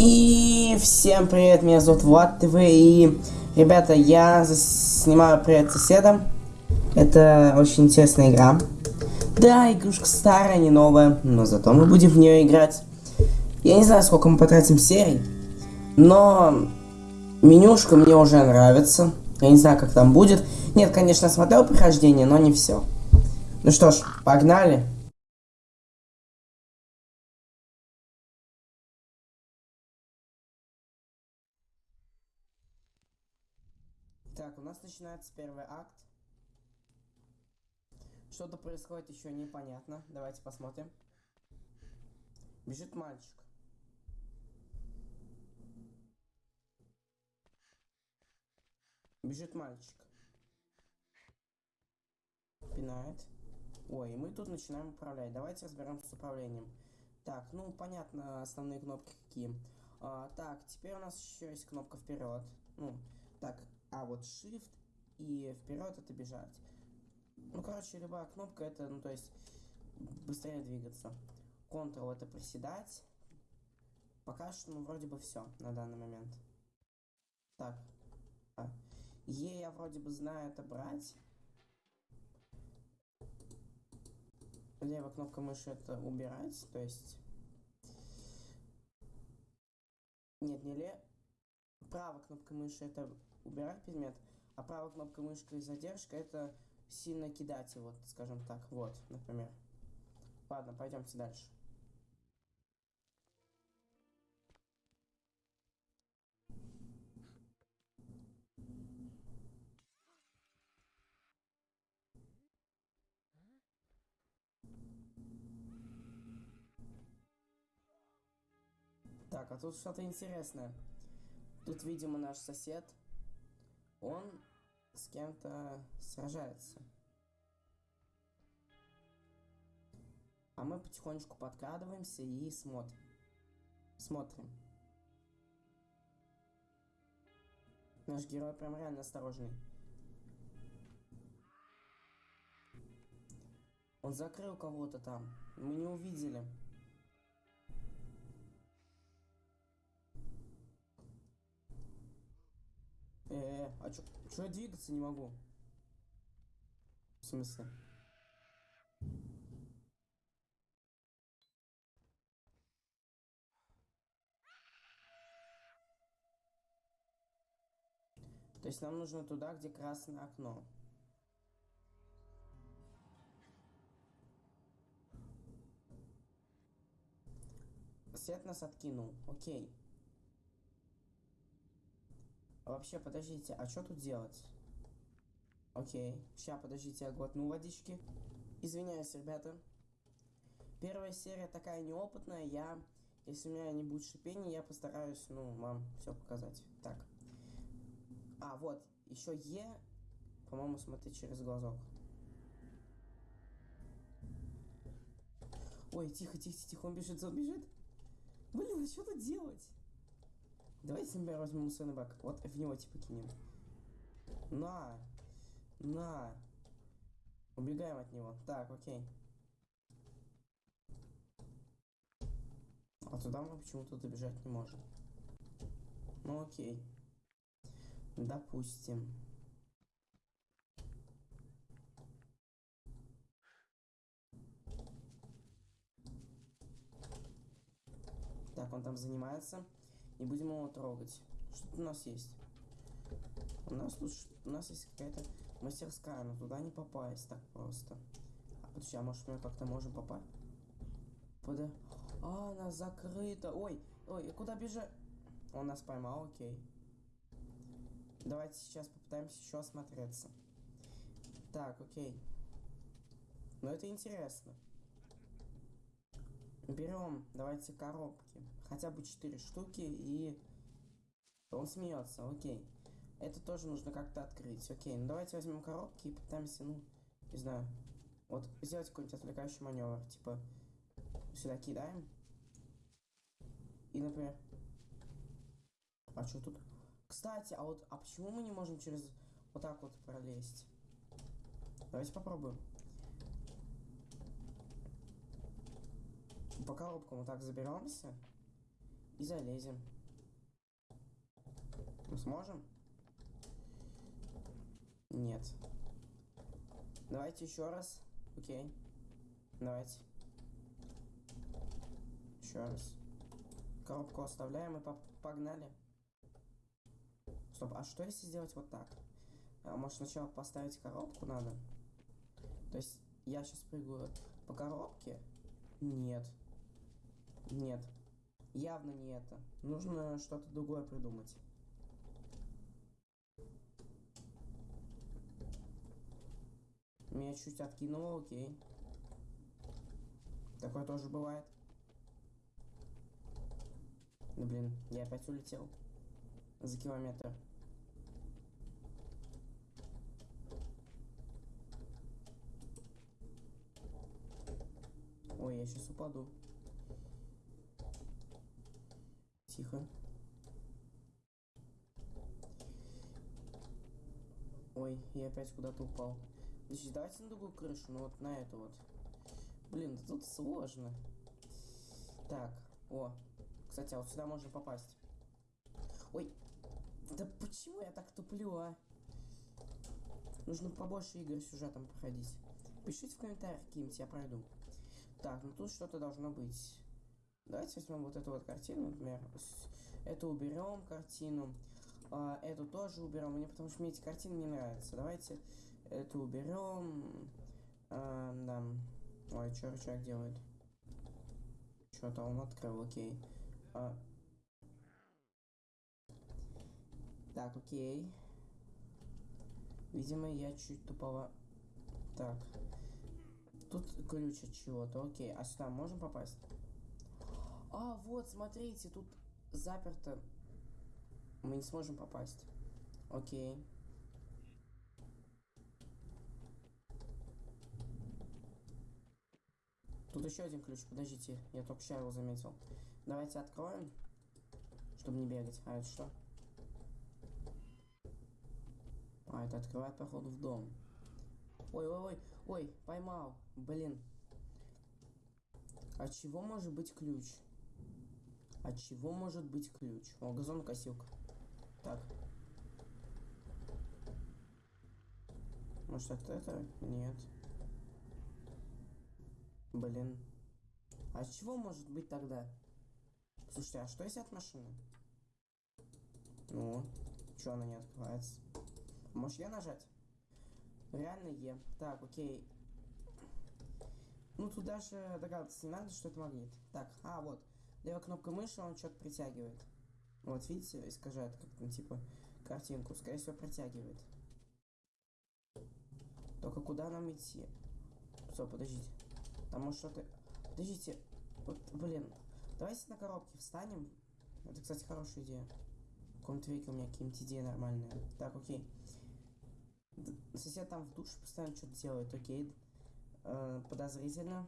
И всем привет, меня зовут Влад ТВ, и, ребята, я снимаю привет соседам. Это очень интересная игра. Да, игрушка старая, не новая, но зато мы будем в нее играть. Я не знаю, сколько мы потратим серий, но менюшка мне уже нравится. Я не знаю, как там будет. Нет, конечно, смотрел прохождение, но не все. Ну что ж, погнали. Нас начинается первый акт. Что-то происходит еще непонятно. Давайте посмотрим. Бежит мальчик. Бежит мальчик. Пинает. Ой, мы тут начинаем управлять. Давайте разберемся с управлением. Так, ну понятно, основные кнопки какие. А, так, теперь у нас еще есть кнопка вперед. Ну, так, а вот Shift и вперед это бежать. Ну, короче, любая кнопка это, ну, то есть, быстрее двигаться. Ctrl это приседать. Пока что, ну, вроде бы все на данный момент. Так. А. Е я вроде бы знаю это брать. Левая кнопка мыши это убирать, то есть... Нет, не ле... Правая кнопка мыши это убирать предмет, а правая кнопка мышки и задержка это сильно кидать его, скажем так. Вот, например. Ладно, пойдемте дальше. Так, а тут что-то интересное. Тут, видимо, наш сосед он с кем-то сражается. А мы потихонечку подкрадываемся и смотрим. Смотрим. Наш герой прям реально осторожный. Он закрыл кого-то там. Мы не увидели. А чё, чё я двигаться не могу? В смысле? То есть нам нужно туда, где красное окно. Свет нас откинул. Окей. А вообще, подождите, а что тут делать? Окей. Сейчас, подождите, я глотну водички. Извиняюсь, ребята. Первая серия такая неопытная. Я, если у меня не будет шипения, я постараюсь, ну, вам все показать. Так. А, вот. Еще Е, по-моему, смотреть через глазок. Ой, тихо, тихо, тихо, он бежит, он бежит. Блин, а что тут делать? Давайте, например, возьмем мусорный. Вот в него типа кинем. На! На! Убегаем от него. Так, окей. А туда мы почему-то добежать не можем. Ну окей. Допустим. Так, он там занимается. Не будем его трогать. Что у нас есть? У нас тут у нас есть какая-то мастерская, но туда не попасть так просто. А подожди, а может мы как-то можем попасть? Пода... А, она закрыта. Ой, ой, куда бежать? Он нас поймал, окей. Давайте сейчас попытаемся еще осмотреться. Так, окей. Но это интересно. Берем, давайте коробки. Хотя бы 4 штуки и... Он смеется, окей. Это тоже нужно как-то открыть. Окей, ну давайте возьмем коробки и попытаемся, ну, не знаю. Вот сделать какой-нибудь отвлекающий маневр. Типа, сюда кидаем. И, например... А что тут? Кстати, а вот, а почему мы не можем через вот так вот пролезть? Давайте попробуем. по коробкам вот так заберемся. И залезем. Мы сможем? Нет. Давайте еще раз. Окей. Давайте. Еще раз. Коробку оставляем и по- погнали. Стоп, а что если сделать вот так? А, может сначала поставить коробку надо? То есть я сейчас прыгаю по коробке? Нет. Нет. Явно не это. Нужно что-то другое придумать. Меня чуть откинуло, окей. Такое тоже бывает. Да блин, я опять улетел. За километр. Ой, я сейчас упаду. Тихо. Ой, я опять куда-то упал. Подожди, давайте на другую крышу, ну вот на эту вот. Блин, тут сложно. Так, о. Кстати, а вот сюда можно попасть. Ой, да почему я так туплю, а? Нужно побольше игр сюжетом проходить. Пишите в комментариях, какие-нибудь я пройду. Так, ну тут что-то должно быть. Давайте возьмем вот эту вот картину, например. Эту уберем картину. а, эту тоже уберем. Мне потому что мне эти картины не нравятся. Давайте эту уберем. А, да. Ой, что человек делает? Что-то он открыл, окей. А. Так, окей. Видимо, я чуть тупово... Так. Тут ключ от чего-то, окей. А сюда можем попасть? А, вот, смотрите, тут заперто. Мы не сможем попасть. Окей. Тут еще один ключ, подождите, я только сейчас его заметил. Давайте откроем, чтобы не бегать. А это что? А, это открывает, походу, в дом. Ой, ой, ой, ой, поймал. Блин. От чего может быть ключ? От чего может быть ключ? О, газонокосилка. Так. Может это это? Нет. Блин. А от чего может быть тогда? Слушайте, а что если от машины? Ну, что она не открывается? Может я нажать? Реально Е. Так, окей. Ну тут даже догадываться не надо, что это магнит. Так, а вот. Левая кнопка мыши, он что-то притягивает. Вот, видите, искажает как-то, типа, картинку. Скорее всего, притягивает. Только куда нам идти? Стоп, подождите. Там может что-то... Подождите. Вот, блин. Давайте на коробке встанем. Это, кстати, хорошая идея. В каком-то веке у меня какие-нибудь идеи нормальные. Так, окей. Сосед там в душе постоянно что-то делает, окей. Э, подозрительно.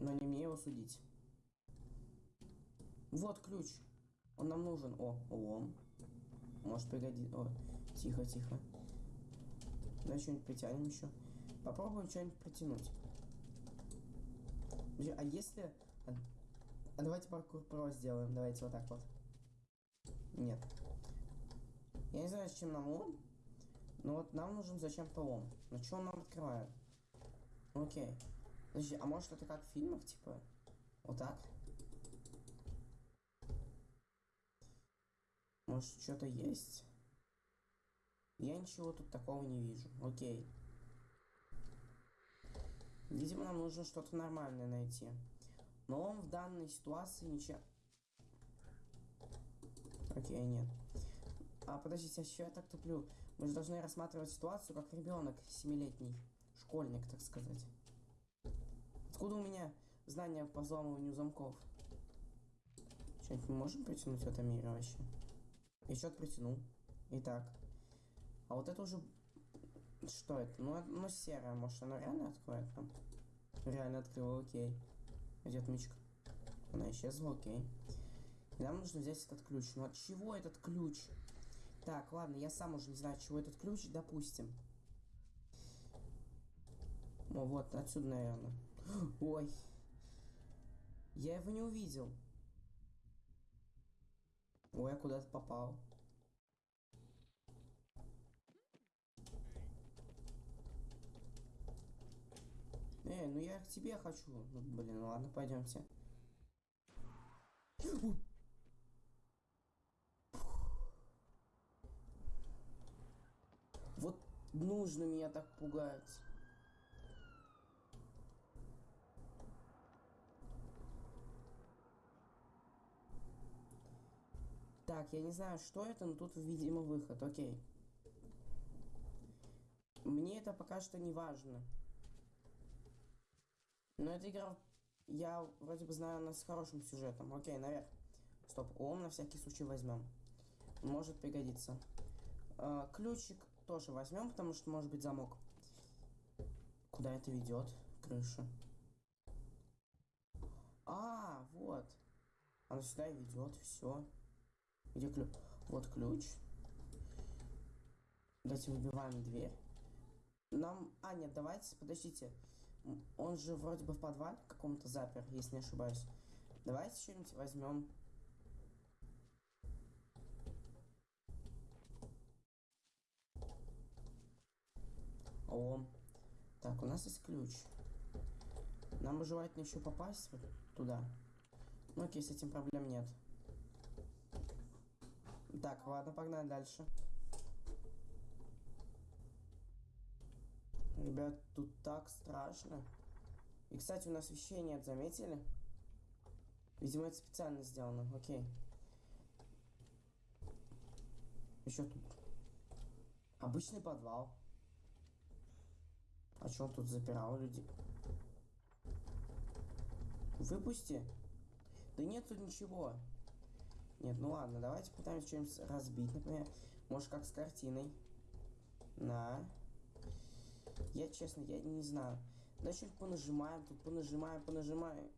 Но не мне его судить. Вот ключ. Он нам нужен. О, лом. Может пригодится. О, тихо, тихо. Давай что-нибудь притянем еще. Попробуем что-нибудь притянуть. А если... А, а давайте паркур про сделаем. Давайте вот так вот. Нет. Я не знаю, с чем нам лом. Но вот нам нужен зачем-то лом. Но что он нам открывает? Ну, Окей. Подожди, а может это как в фильмах, типа? Вот так? Может что-то есть? Я ничего тут такого не вижу. Окей. Видимо, нам нужно что-то нормальное найти. Но он в данной ситуации ничего... Окей, нет. А подождите, а что я так туплю? Мы же должны рассматривать ситуацию как ребенок семилетний. Школьник, так сказать. Откуда у меня знания по взламыванию замков? Что-нибудь мы можем притянуть в этом мире вообще? Я что-то притянул. Итак. А вот это уже... Что это? Ну, оно серое. Может, оно реально откроет нам? Реально открыло, окей. Где отмычка? Она исчезла, окей. И нам нужно взять этот ключ. Ну, от чего этот ключ? Так, ладно, я сам уже не знаю, от чего этот ключ, допустим. О, вот, отсюда, наверное. Ой. Я его не увидел. Ой, я куда-то попал. Эй, ну я к тебе хочу. Ну, блин, ладно, пойдемте. Вот нужно меня так пугать. Так, я не знаю, что это, но тут, видимо, выход. Окей. Мне это пока что не важно. Но эта игра, я вроде бы знаю, она с хорошим сюжетом. Окей, наверх. Стоп, ом на всякий случай возьмем. Может пригодиться. А, ключик тоже возьмем, потому что может быть замок. Куда это ведет? Крыша. А, вот. Она сюда ведет, все. Где ключ? Вот ключ. Давайте выбиваем дверь. Нам... А, нет, давайте, подождите. Он же вроде бы в подвале каком-то запер, если не ошибаюсь. Давайте что-нибудь возьмем. О, так, у нас есть ключ. Нам желательно еще попасть туда. Ну окей, с этим проблем нет. Так, ладно, погнали дальше. Ребят, тут так страшно. И, кстати, у нас вещей нет, заметили? Видимо, это специально сделано. Окей. Еще тут. Обычный подвал. А что он тут запирал людей? Выпусти. Да нет тут ничего. Нет, ну ладно, давайте пытаемся что-нибудь разбить, например. Может, как с картиной. На. Я, честно, я не знаю. Что-нибудь понажимаем, тут понажимаем, понажимаем.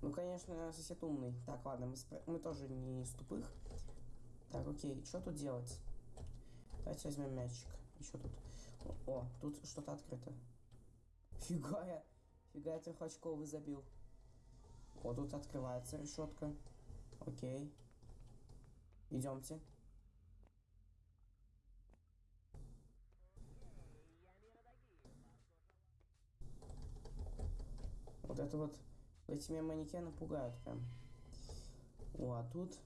Ну, конечно, сосед умный. Так, ладно, мы, спро- мы тоже не из тупых. Так, окей, что тут делать? Давайте возьмем мячик. Еще тут. О, о, тут что-то открыто. Фига я. Фига я трехочковый забил. Вот тут открывается решетка. Окей. Идемте. Вот это вот эти меня манекены пугают прям. О, а тут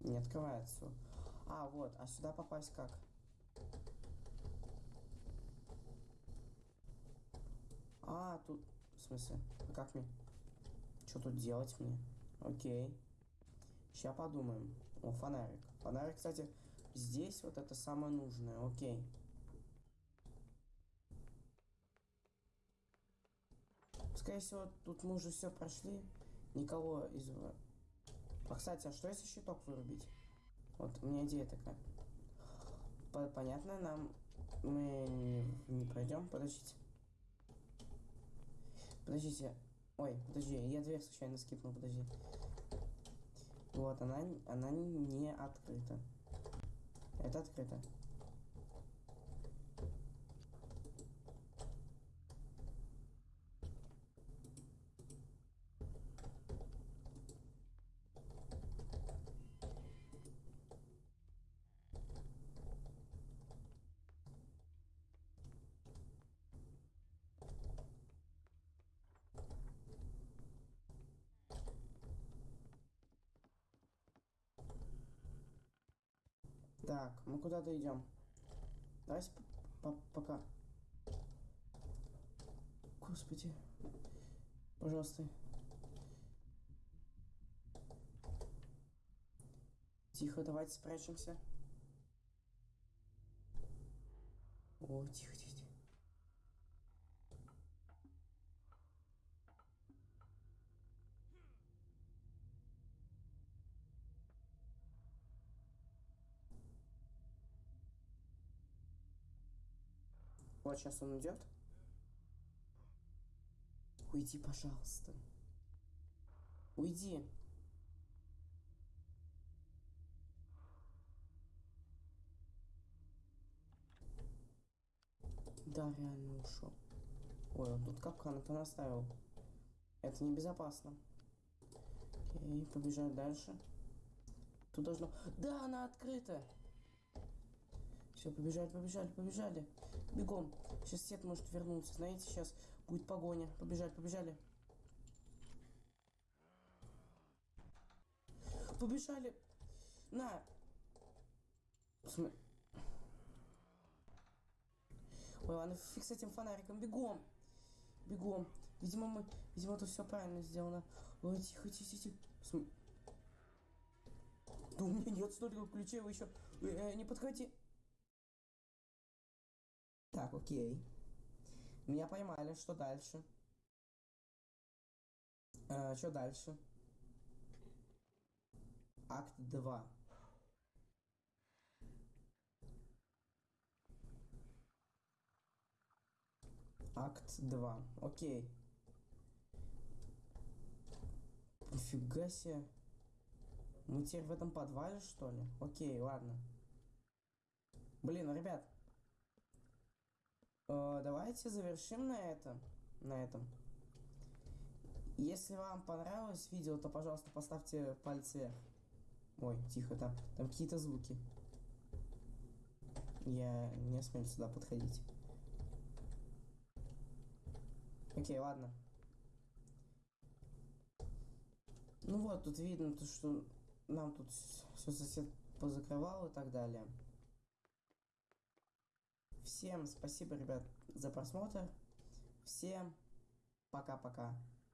не открывается. А, вот, а сюда попасть как? А, тут... Смысле? А как мне? Что тут делать мне? Окей. Сейчас подумаем. О, фонарик. Фонарик, кстати, здесь вот это самое нужное. Окей. Скорее всего, тут мы уже все прошли. Никого из... А, кстати, а что если щиток вырубить? Вот у меня идея такая. По- Понятно, нам мы не, не пройдем. Подождите. Подождите. Ой, подожди, я дверь случайно скипнул, подожди. Вот, она, она не открыта. Это открыто. Так, мы куда-то идем. Давайте по- по- пока. Господи. Пожалуйста. Тихо, давайте спрячемся. О, тихо, тихо, Вот сейчас он идет. Уйди, пожалуйста. Уйди. Да, реально ушел. Ой, он тут капкан понаставил. Это небезопасно. Окей, побежать дальше. Тут должно... Да, она открыта! Все, побежали, побежали, побежали. Бегом. Сейчас Сет может вернуться. Знаете, сейчас будет погоня. Побежали, побежали. Побежали. На. Ой, ладно, фиг с этим фонариком. Бегом. Бегом. Видимо, мы... Видимо, это все правильно сделано. Ой, тихо, тихо, тихо. Да у меня нет столько ключей, вы еще... Э, не подходи. Так, окей. Меня поймали, что дальше? Э, что дальше? Акт 2. Акт 2. Окей. Нифига себе. Мы теперь в этом подвале, что ли? Окей, ладно. Блин, ребят. Э, давайте завершим на этом. На этом. Если вам понравилось видео, то, пожалуйста, поставьте палец вверх. Ой, тихо, там, там какие-то звуки. Я не смею сюда подходить. Окей, ладно. Ну вот, тут видно, то, что нам тут все сосед позакрывал и так далее. Всем спасибо, ребят, за просмотр. Всем пока-пока.